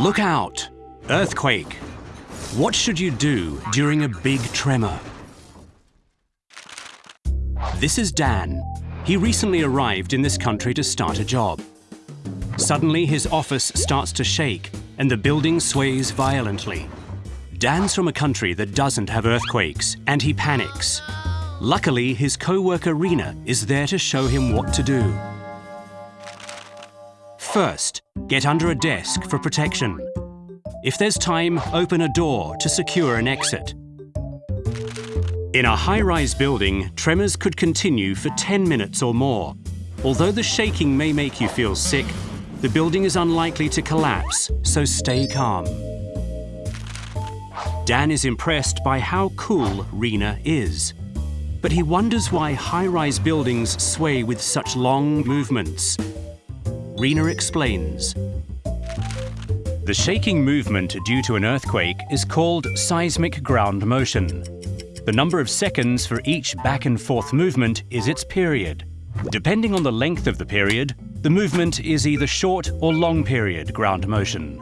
Look out! Earthquake! What should you do during a big tremor? This is Dan. He recently arrived in this country to start a job. Suddenly, his office starts to shake and the building sways violently. Dan's from a country that doesn't have earthquakes and he panics. Luckily, his co-worker Rena is there to show him what to do. First, get under a desk for protection. If there's time, open a door to secure an exit. In a high-rise building, tremors could continue for 10 minutes or more. Although the shaking may make you feel sick, the building is unlikely to collapse, so stay calm. Dan is impressed by how cool Rena is. But he wonders why high-rise buildings sway with such long movements. Rena explains. The shaking movement due to an earthquake is called seismic ground motion. The number of seconds for each back and forth movement is its period. Depending on the length of the period, the movement is either short or long period ground motion.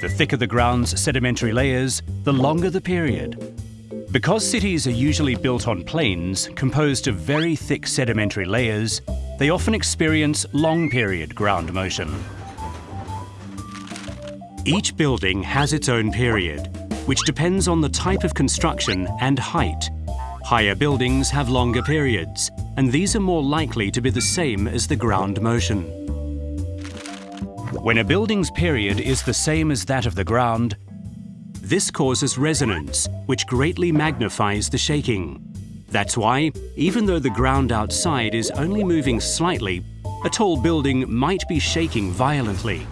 The thicker the ground's sedimentary layers, the longer the period. Because cities are usually built on plains composed of very thick sedimentary layers, they often experience long-period ground motion. Each building has its own period, which depends on the type of construction and height. Higher buildings have longer periods, and these are more likely to be the same as the ground motion. When a building's period is the same as that of the ground, this causes resonance, which greatly magnifies the shaking. That's why, even though the ground outside is only moving slightly, a tall building might be shaking violently.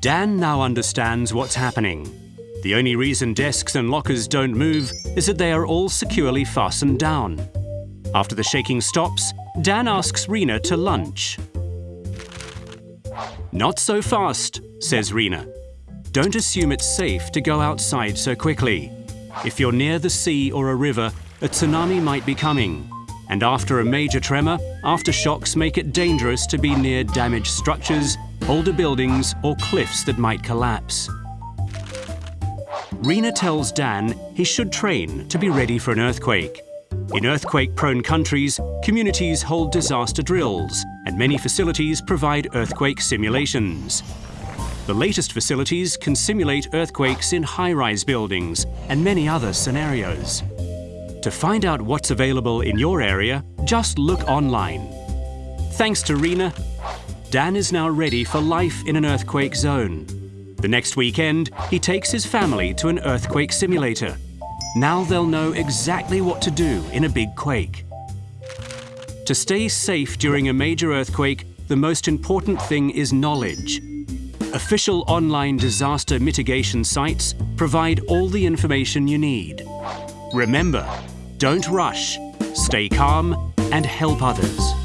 Dan now understands what's happening. The only reason desks and lockers don't move is that they are all securely fastened down. After the shaking stops, Dan asks Rena to lunch. Not so fast, says Rena. Don't assume it's safe to go outside so quickly. If you're near the sea or a river, a tsunami might be coming. And after a major tremor, aftershocks make it dangerous to be near damaged structures, older buildings, or cliffs that might collapse. Rena tells Dan he should train to be ready for an earthquake. In earthquake-prone countries, communities hold disaster drills, and many facilities provide earthquake simulations. The latest facilities can simulate earthquakes in high-rise buildings and many other scenarios. To find out what's available in your area, just look online. Thanks to Rena, Dan is now ready for life in an earthquake zone. The next weekend, he takes his family to an earthquake simulator. Now they'll know exactly what to do in a big quake. To stay safe during a major earthquake, the most important thing is knowledge. Official online disaster mitigation sites provide all the information you need. Remember, don't rush, stay calm and help others.